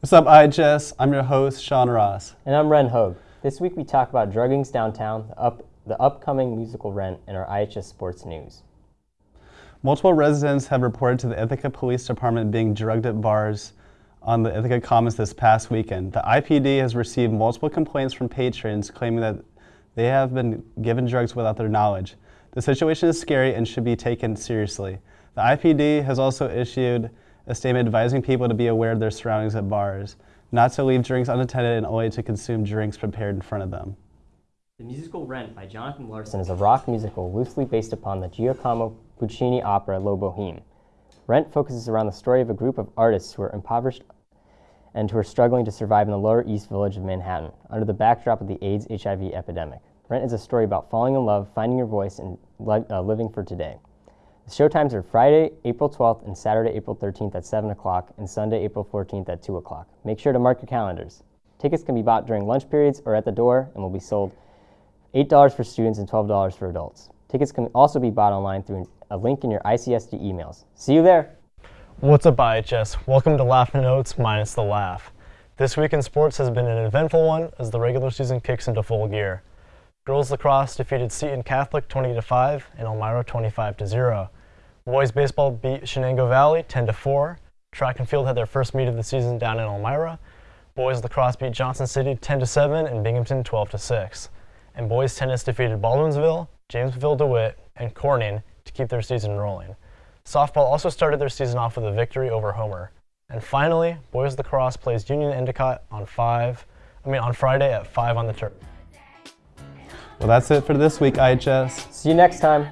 What's up, IHS? I'm your host, Sean Ross. And I'm Ren Hogue. This week we talk about druggings downtown, the, up, the upcoming musical Rent, and our IHS sports news. Multiple residents have reported to the Ithaca Police Department being drugged at bars on the Ithaca Commons this past weekend. The IPD has received multiple complaints from patrons claiming that they have been given drugs without their knowledge. The situation is scary and should be taken seriously. The IPD has also issued a statement advising people to be aware of their surroundings at bars, not to leave drinks unattended and only to consume drinks prepared in front of them. The musical Rent by Jonathan Larson is a rock musical loosely based upon the Giacomo Puccini opera La Boheme. Rent focuses around the story of a group of artists who are impoverished and who are struggling to survive in the Lower East Village of Manhattan under the backdrop of the AIDS HIV epidemic. Rent is a story about falling in love, finding your voice, and li uh, living for today. The showtimes are Friday, April 12th, and Saturday, April 13th at 7 o'clock, and Sunday, April 14th at 2 o'clock. Make sure to mark your calendars. Tickets can be bought during lunch periods or at the door and will be sold $8 for students and $12 for adults. Tickets can also be bought online through a link in your ICSD emails. See you there! What's up IHS? Welcome to Laughing Notes minus the laugh. This week in sports has been an eventful one as the regular season kicks into full gear. Girls lacrosse defeated Seton Catholic 20-5 and Elmira 25-0. Boys baseball beat Chenango Valley 10 to 4. Track and field had their first meet of the season down in Elmira. Boys lacrosse beat Johnson City 10 to 7 and Binghamton 12 to 6. and boys tennis defeated Baldwinsville, Jamesville DeWitt, and Corning to keep their season rolling. Softball also started their season off with a victory over Homer. And finally, boys lacrosse plays Union Endicott on five, I mean on Friday at five on the turf. Well, that's it for this week, IHS. See you next time.